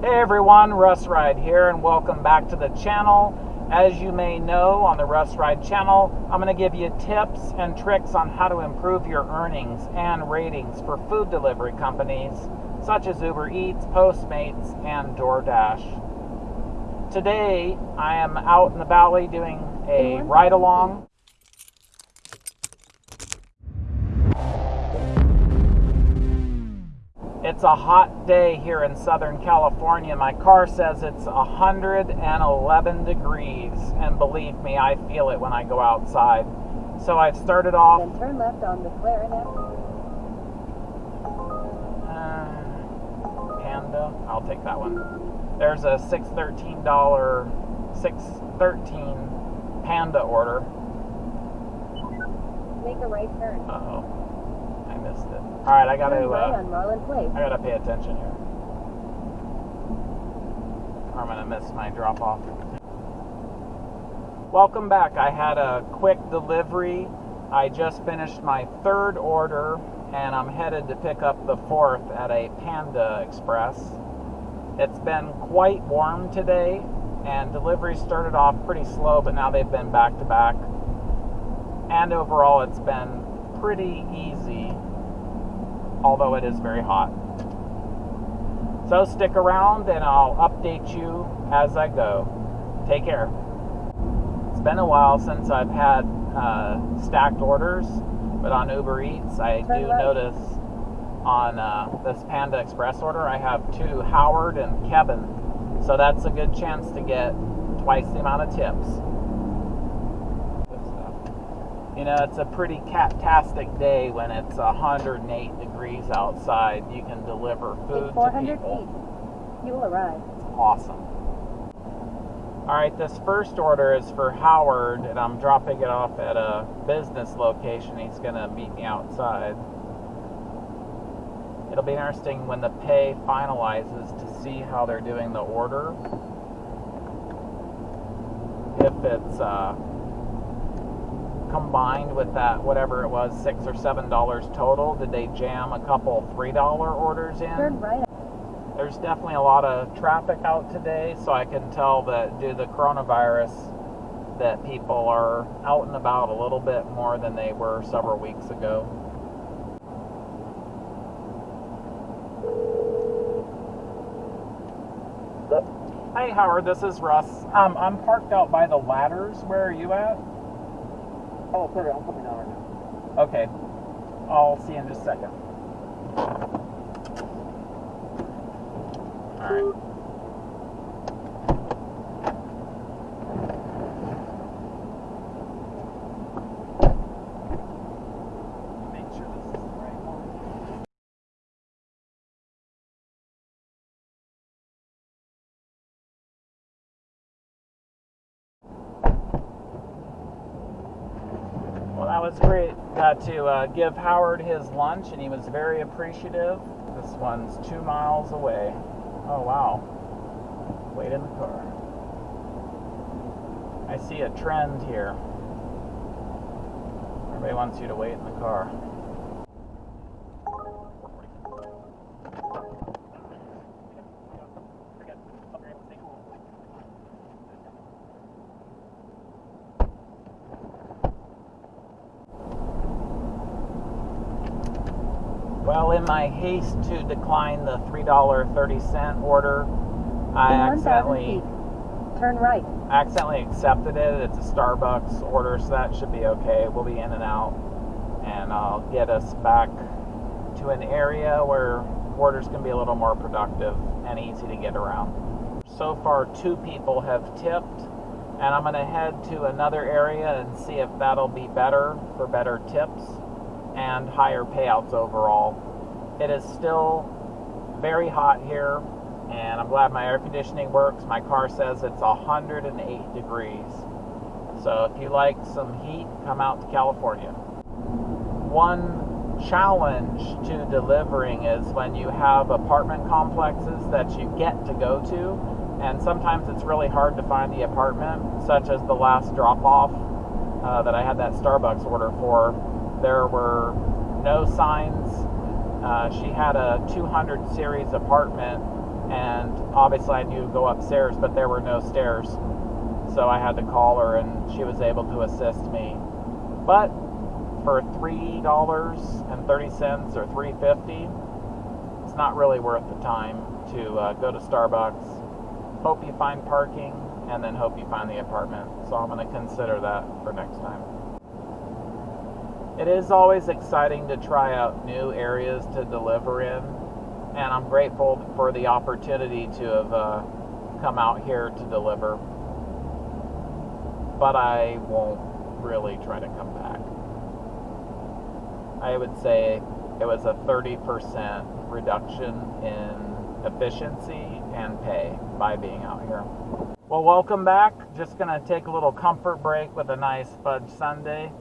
Hey everyone, Russ Ride here, and welcome back to the channel. As you may know, on the Russ Ride channel, I'm going to give you tips and tricks on how to improve your earnings and ratings for food delivery companies such as Uber Eats, Postmates, and DoorDash. Today, I am out in the valley doing a ride along It's a hot day here in Southern California. My car says it's 111 degrees, and believe me, I feel it when I go outside. So I've started off. Then turn left on McLaren Avenue. Uh, Panda, I'll take that one. There's a $613, 613 Panda order. Make a right turn. Uh oh. I missed it. Alright, I gotta. Right Uh, on Marlin Place. I gotta pay attention here. Or I'm gonna miss my drop off. Welcome back. I had a quick delivery. I just finished my third order and I'm headed to pick up the fourth at a Panda Express. It's been quite warm today and deliveries started off pretty slow, but now they've been back to back. And overall, it's been pretty easy although it is very hot. So stick around and I'll update you as I go. Take care. It's been a while since I've had uh, stacked orders, but on Uber Eats, I Turn do left. notice on uh, this Panda Express order, I have two Howard and Kevin. So that's a good chance to get twice the amount of tips. You know, it's a pretty cat-tastic day when it's 108 degrees outside. You can deliver food to 400 people. feet. You will arrive. Awesome. All right, this first order is for Howard, and I'm dropping it off at a business location. He's going to meet me outside. It'll be interesting when the pay finalizes to see how they're doing the order. If it's uh, combined with that, whatever it was, six or seven dollars total, did they jam a couple three dollar orders in? Turn right. There's definitely a lot of traffic out today, so I can tell that due to the coronavirus, that people are out and about a little bit more than they were several weeks ago. Hey Howard, this is Russ. Um, I'm parked out by the ladders. Where are you at? Oh, sorry, I'm coming out right now. Okay, I'll see you in just a second. All right. Make sure this is the right one. Well, that was great. Got to uh, give Howard his lunch, and he was very appreciative. This one's two miles away. Oh, wow. Wait in the car. I see a trend here. Everybody wants you to wait in the car. Well, in my haste to decline the $3.30 order, I accidentally feet. Turn right. accidentally accepted it. It's a Starbucks order, so that should be okay. We'll be in and out, and I'll get us back to an area where orders can be a little more productive and easy to get around. So far, two people have tipped, and I'm going to head to another area and see if that'll be better for better tips and higher payouts overall. It is still very hot here, and I'm glad my air conditioning works. My car says it's 108 degrees. So if you like some heat, come out to California. One challenge to delivering is when you have apartment complexes that you get to go to, and sometimes it's really hard to find the apartment, such as the last drop off uh, that I had that Starbucks order for. There were no signs. Uh, she had a 200 series apartment and obviously I knew to go upstairs, but there were no stairs. So I had to call her and she was able to assist me. But for three dollars and thirty cents or three fifty, it's not really worth the time to uh, go to Starbucks. Hope you find parking, and then hope you find the apartment. So I'm going to consider that for next time. It is always exciting to try out new areas to deliver in, and I'm grateful for the opportunity to have uh, come out here to deliver. But I won't really try to come back. I would say it was a 30% reduction in efficiency and pay by being out here. Well, welcome back. Just going to take a little comfort break with a nice fudge sundae,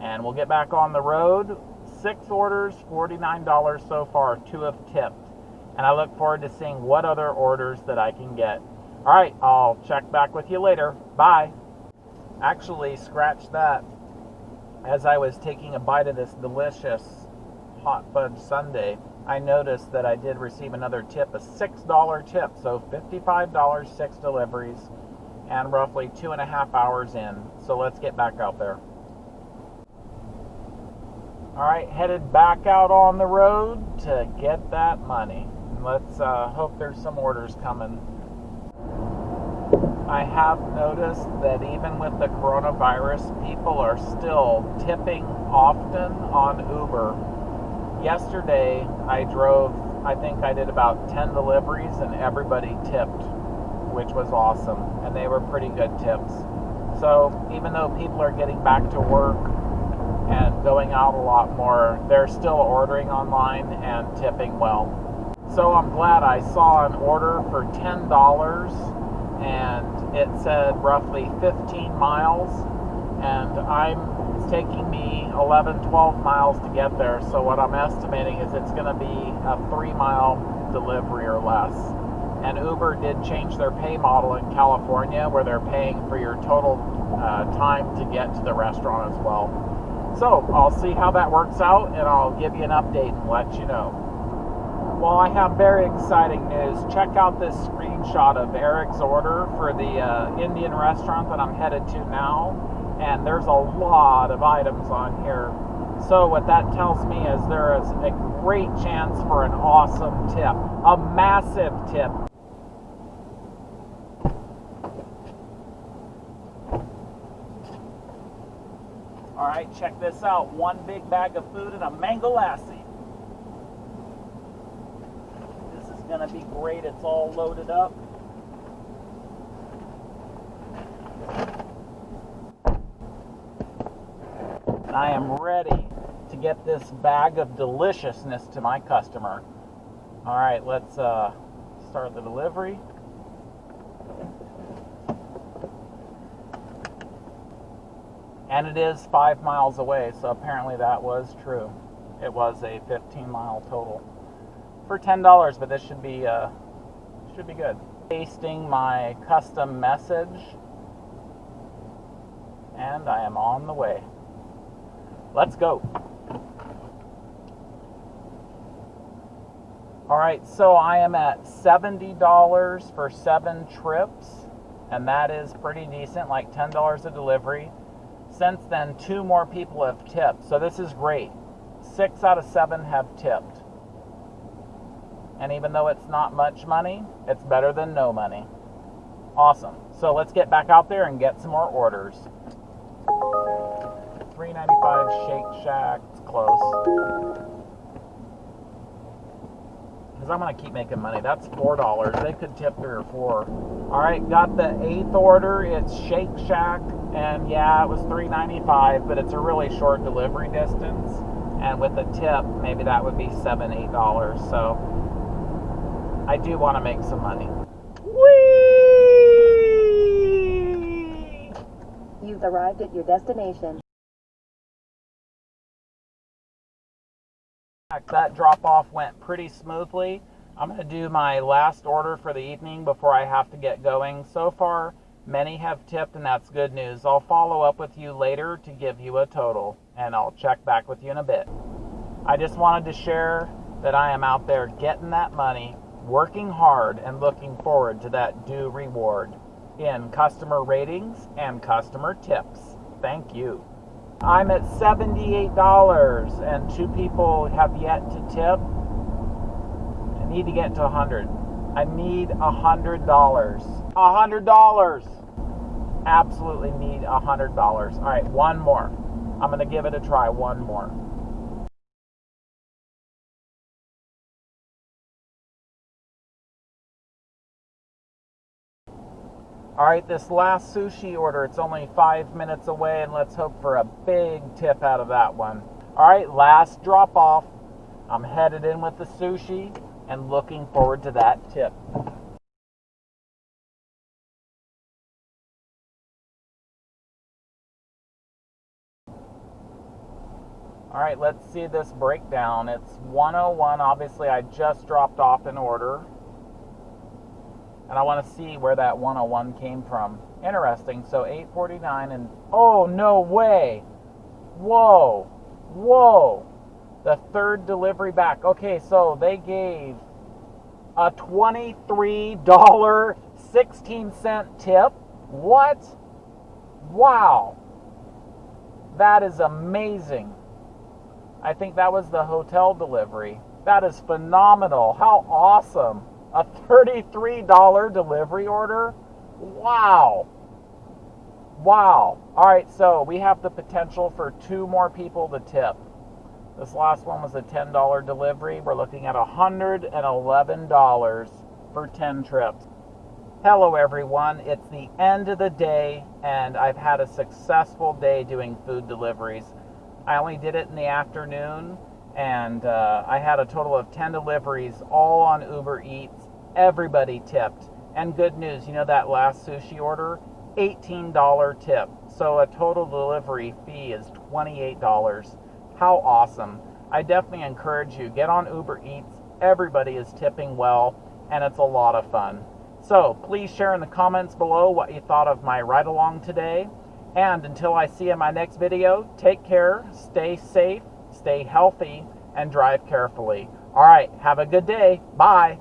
and we'll get back on the road. Six orders, $49 so far, two have tipped. And I look forward to seeing what other orders that I can get. All right, I'll check back with you later. Bye. Actually, scratch that as I was taking a bite of this delicious hot fudge sundae, I noticed that I did receive another tip, a $6 tip. So $55, six deliveries, and roughly two and a half hours in. So let's get back out there. All right, headed back out on the road to get that money. Let's uh, hope there's some orders coming. I have noticed that even with the coronavirus, people are still tipping often on Uber. Yesterday, I drove, I think I did about 10 deliveries, and everybody tipped, which was awesome. And they were pretty good tips. So even though people are getting back to work and going out a lot more, they're still ordering online and tipping well. So I'm glad I saw an order for $10 and it said roughly 15 miles and I'm it's taking me 11 12 miles to get there. So what I'm estimating is it's going to be a 3 mile delivery or less. And Uber did change their pay model in California where they're paying for your total uh, time to get to the restaurant as well so I'll see how that works out and I'll give you an update and let you know well, I have very exciting news. Check out this screenshot of Eric's order for the uh, Indian restaurant that I'm headed to now. And there's a lot of items on here. So, what that tells me is there is a great chance for an awesome tip, a massive tip. All right, check this out one big bag of food and a mango lassi. This is to be great. It's all loaded up. And I am ready to get this bag of deliciousness to my customer. All right, let's uh, start the delivery. And it is five miles away, so apparently that was true. It was a 15 mile total for ten dollars, but this should be uh, should be good. Pasting my custom message, and I am on the way. Let's go. All right, so I am at $70 for seven trips, and that is pretty decent, like $10 a delivery. Since then, two more people have tipped, so this is great. Six out of seven have tipped. And even though it's not much money, it's better than no money. Awesome. So let's get back out there and get some more orders. 395 Shake Shack. It's close. Because I'm going to keep making money. That's $4. They could tip three or four. All right, got the eighth order. It's Shake Shack. And yeah, it was 395 but it's a really short delivery distance. And with a tip, maybe that would be seven, eight dollars. So I do want to make some money. Whee! You've arrived at your destination. That drop off went pretty smoothly. I'm going to do my last order for the evening before I have to get going. So far, many have tipped, and that's good news. I'll follow up with you later to give you a total, and I'll check back with you in a bit. I just wanted to share that I am out there getting that money working hard and looking forward to that due reward in customer ratings and customer tips. Thank you. I'm at $78 and two people have yet to tip. I need to get to 100. I need $100. $100. Absolutely need $100. All right, one more. I'm going to give it a try. One more. All right, this last sushi order, it's only five minutes away, and let's hope for a big tip out of that one. All right, last drop off. I'm headed in with the sushi and looking forward to that tip. All right, let's see this breakdown. It's 101. Obviously, I just dropped off an order and I want to see where that 101 came from. Interesting. So 849 and oh no way. Whoa. Whoa. The third delivery back. Okay, so they gave a $23.16 tip. What? Wow. That is amazing. I think that was the hotel delivery. That is phenomenal. How awesome. A $33 delivery order? Wow. Wow. All right, so we have the potential for two more people to tip. This last one was a $10 delivery. We're looking at $111 for 10 trips. Hello, everyone. It's the end of the day, and I've had a successful day doing food deliveries. I only did it in the afternoon, and uh, I had a total of 10 deliveries, all on Uber Eats. Everybody tipped. And good news, you know that last sushi order? $18 tip. So a total delivery fee is $28. How awesome. I definitely encourage you, get on Uber Eats. Everybody is tipping well, and it's a lot of fun. So please share in the comments below what you thought of my ride along today. And until I see you in my next video, take care, stay safe, stay healthy, and drive carefully. All right, have a good day. Bye.